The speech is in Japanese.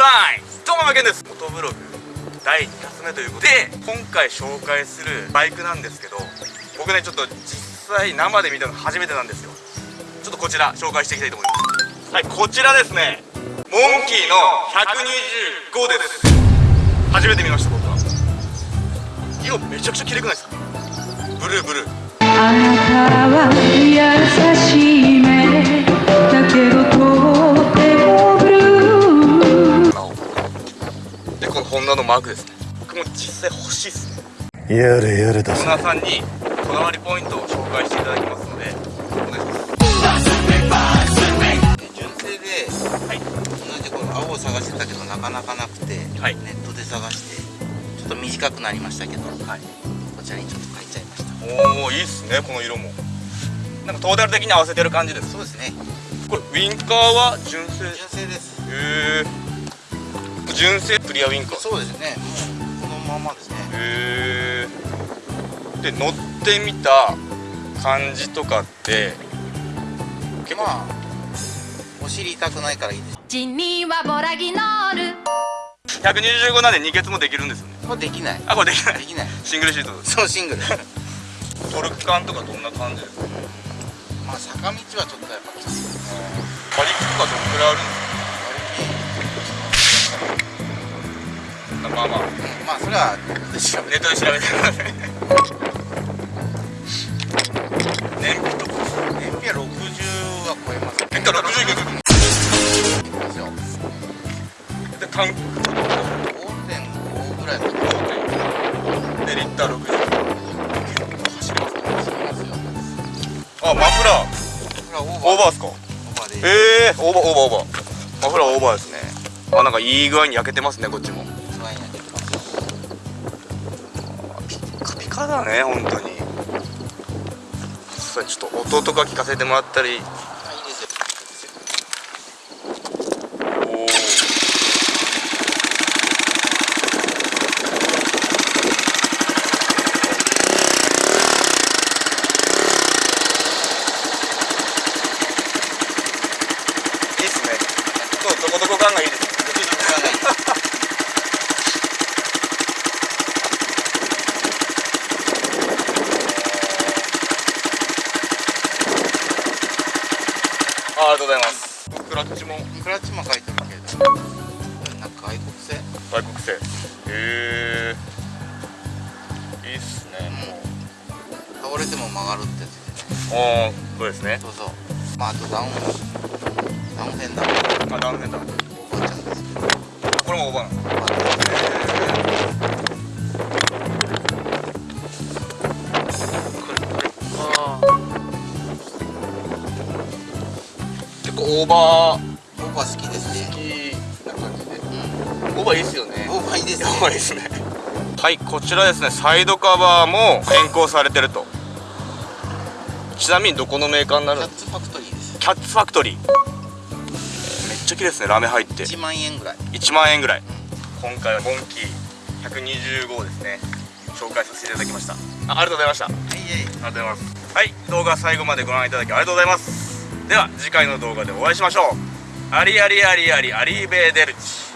さい。どうもまけんです。フォトブログ第2発目ということで今回紹介するバイクなんですけど僕ねちょっと実際生で見たの初めてなんですよ。ちょっとこちら紹介していきたいと思います。はいこちらですね。モンキーの125です。初めて見ました僕は。色めちゃくちゃ綺麗くないですか？ブルーブルー。でこのマークですね。僕も実際欲しいっすね。やれやれだオーナーさんにこだわりポイントを紹介していただきますのでお願いします。純正で、同じこの青を探してたけどなかなかなくて、はい。ネットで探してちょっと短くなりましたけど、はい。こちらにちょっと書いちゃいました。おおいいっすねこの色も。なんかトータル的に合わせてる感じですそうですね。これウィンカーは純正？へ純正です。え純正クリアウィンカー。そうですね。もうこのままですね。へえで乗ってみた感じとかって結構。まあお尻痛くないからいいです。地にはボラギノール。125なんで二欠もできるんですよね。これできない。あこれできない。できない。シングルシートです。そうシングル。トルク感とかどんな感じですか？まあ坂道はちょっとやっぱきつい馬力とかどんくらいあるんですか？まあまあ。うんまあそれはネットで調べてください燃費とか燃費は60は超えます変化60いくいきますよでタンク5.5ぐらいまででリッター60走りますね走りますよあマフラーオーバーオーバーですかオーバーでええー、オーバーオーバーオーバーマフラーオーバーですねあなんかいい具合に焼けてますねこっちもッカピカだね本当に。それちょっと音とか聞かせてもらったり。おおいいっすね。そうどこどこ感がいいですあありがとうございます。クラッチもクラッチも書いてるけど。なんか外国製？外国製。へえいいっすねも倒れても曲がるってやつああそうですね。そうそう。まああとダウンダウンフェンダー。あダウンフェンダー。おばあちゃんです。これもオーバーなの？構オーバオーバー好きですー好ねきな感じでうん。オーバーいいっすよね。オーバーいいですね。オーバーいいっすね。はいこちらですね。サイドカバーも変更されてると。ちなみにどこのメーカーになるんですキャッツファクトリーです。キャッツファクトリー。めっちゃ綺麗ですね。ラメ入って。1万円ぐらい。1万円ぐらい。今回はモンキー125をですね。紹介させていただきました。あありがとうございました。ありはいはいがとうございます。はい動画最後までご覧いただきありがとうございますでは次回の動画でお会いしましょう。ありありありありアリーベーデルチ。